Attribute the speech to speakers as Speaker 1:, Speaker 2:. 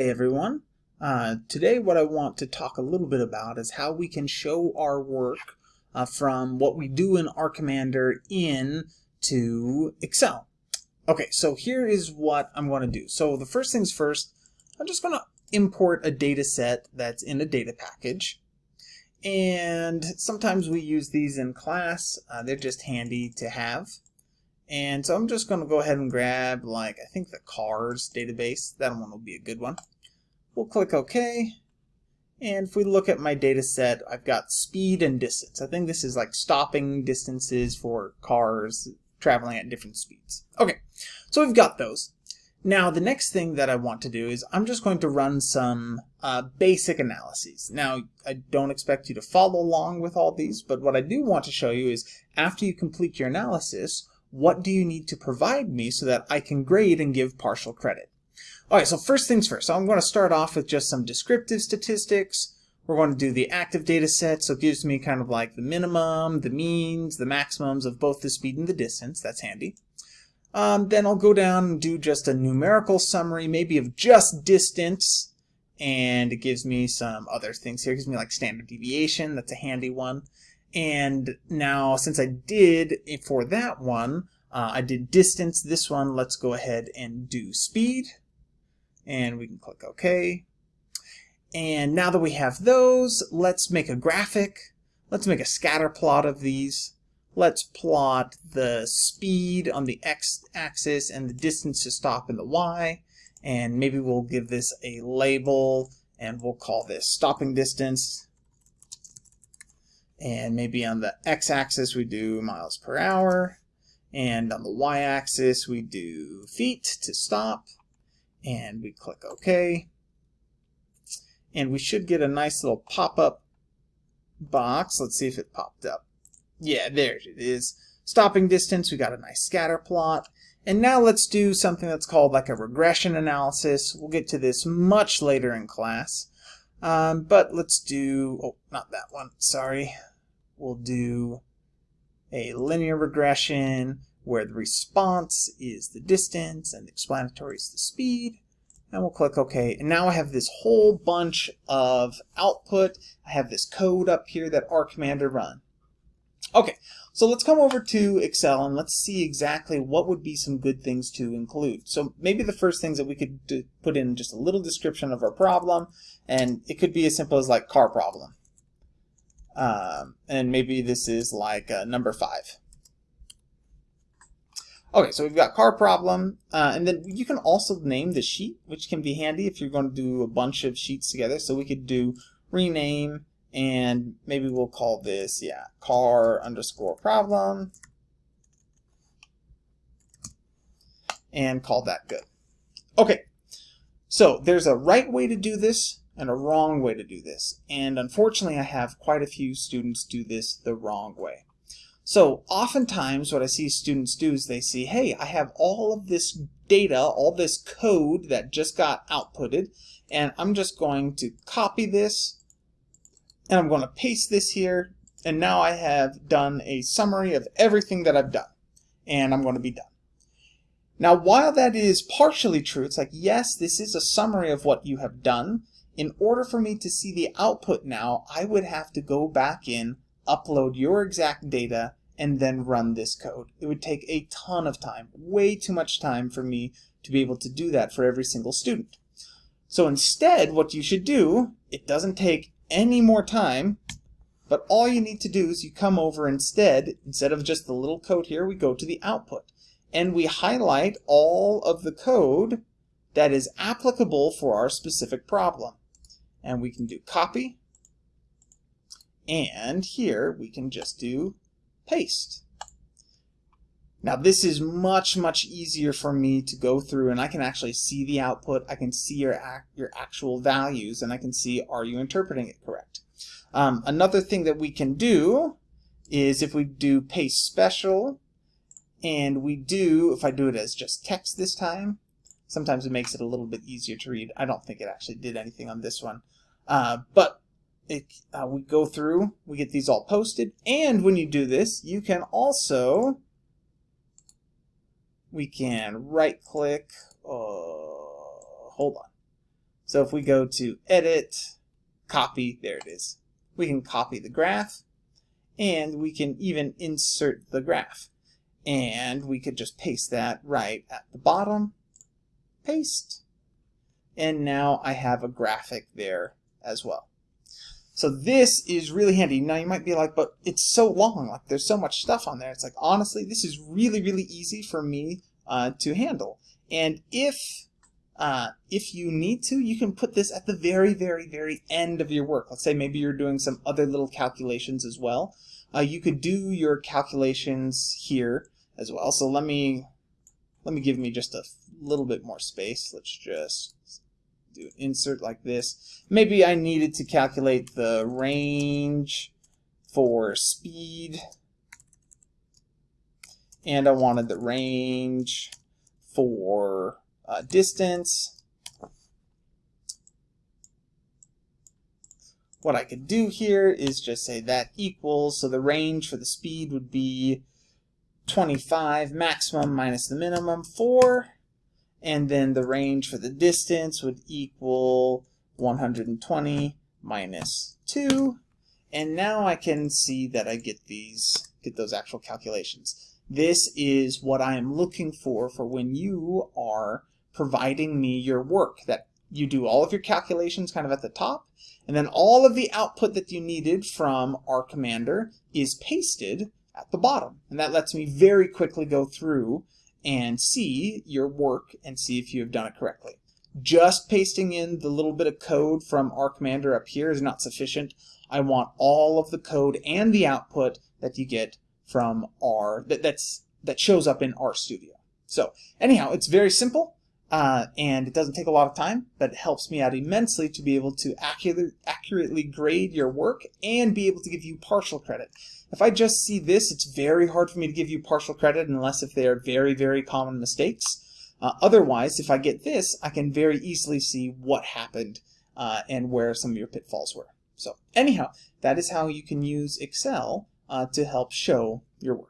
Speaker 1: Hey everyone. Uh, today what I want to talk a little bit about is how we can show our work uh, from what we do in R Commander in to Excel. Okay, so here is what I'm going to do. So the first things first, I'm just going to import a data set that's in a data package. And sometimes we use these in class. Uh, they're just handy to have. And so I'm just going to go ahead and grab, like, I think the cars database. That one will be a good one. We'll click OK. And if we look at my data set, I've got speed and distance. I think this is like stopping distances for cars traveling at different speeds. Okay, so we've got those. Now the next thing that I want to do is I'm just going to run some uh, basic analyses. Now I don't expect you to follow along with all these, but what I do want to show you is after you complete your analysis, what do you need to provide me so that I can grade and give partial credit? Alright, so first things first. So I'm going to start off with just some descriptive statistics. We're going to do the active data set, so it gives me kind of like the minimum, the means, the maximums of both the speed and the distance. That's handy. Um, then I'll go down and do just a numerical summary, maybe of just distance, and it gives me some other things here. It gives me like standard deviation, that's a handy one. And now, since I did for that one, uh, I did distance, this one, let's go ahead and do speed. And we can click OK. And now that we have those, let's make a graphic. Let's make a scatter plot of these. Let's plot the speed on the x-axis and the distance to stop in the y. And maybe we'll give this a label and we'll call this stopping distance and maybe on the x-axis we do miles per hour. And on the y-axis we do feet to stop. And we click OK. And we should get a nice little pop-up box. Let's see if it popped up. Yeah there it is. Stopping distance we got a nice scatter plot. And now let's do something that's called like a regression analysis. We'll get to this much later in class. Um, but let's do oh not that one. Sorry we'll do a linear regression where the response is the distance and the explanatory is the speed. And we'll click OK. And now I have this whole bunch of output. I have this code up here that R Commander run. Okay, so let's come over to Excel and let's see exactly what would be some good things to include. So maybe the first things that we could put in just a little description of our problem, and it could be as simple as like car problem. Um, and maybe this is like uh, number five. Okay, so we've got car problem, uh, and then you can also name the sheet, which can be handy if you're going to do a bunch of sheets together. So we could do rename, and maybe we'll call this, yeah, car underscore problem, and call that good. Okay, so there's a right way to do this, and a wrong way to do this. And unfortunately, I have quite a few students do this the wrong way. So oftentimes what I see students do is they see, hey, I have all of this data, all this code that just got outputted, and I'm just going to copy this, and I'm going to paste this here, and now I have done a summary of everything that I've done, and I'm going to be done. Now, while that is partially true, it's like, yes, this is a summary of what you have done, in order for me to see the output now, I would have to go back in, upload your exact data, and then run this code. It would take a ton of time, way too much time for me to be able to do that for every single student. So instead, what you should do, it doesn't take any more time, but all you need to do is you come over instead, instead of just the little code here, we go to the output. And we highlight all of the code that is applicable for our specific problem and we can do copy and here we can just do paste. Now this is much, much easier for me to go through and I can actually see the output, I can see your, your actual values, and I can see are you interpreting it correct. Um, another thing that we can do is if we do paste special, and we do, if I do it as just text this time, sometimes it makes it a little bit easier to read. I don't think it actually did anything on this one. Uh, but it, uh, we go through, we get these all posted, and when you do this, you can also, we can right click, uh, hold on. So if we go to edit, copy, there it is. We can copy the graph and we can even insert the graph. And we could just paste that right at the bottom, paste, and now I have a graphic there as well. So this is really handy. Now you might be like, but it's so long, like there's so much stuff on there. It's like, honestly, this is really, really easy for me uh, to handle. And if uh, if you need to, you can put this at the very, very, very end of your work. Let's say maybe you're doing some other little calculations as well. Uh, you could do your calculations here as well. So let me let me give me just a little bit more space. Let's just do an insert like this. Maybe I needed to calculate the range for speed and I wanted the range for uh, distance. What I could do here is just say that equals, so the range for the speed would be 25 maximum minus the minimum 4 and then the range for the distance would equal 120 minus 2 and now I can see that I get these get those actual calculations. This is what I am looking for for when you are providing me your work that you do all of your calculations kind of at the top and then all of the output that you needed from R Commander is pasted at the bottom. And that lets me very quickly go through and see your work and see if you have done it correctly. Just pasting in the little bit of code from R Commander up here is not sufficient. I want all of the code and the output that you get from R that, that's that shows up in RStudio. So anyhow, it's very simple. Uh, and it doesn't take a lot of time, but it helps me out immensely to be able to accurate, accurately grade your work and be able to give you partial credit. If I just see this, it's very hard for me to give you partial credit unless if they are very, very common mistakes. Uh, otherwise, if I get this, I can very easily see what happened uh, and where some of your pitfalls were. So anyhow, that is how you can use Excel uh, to help show your work.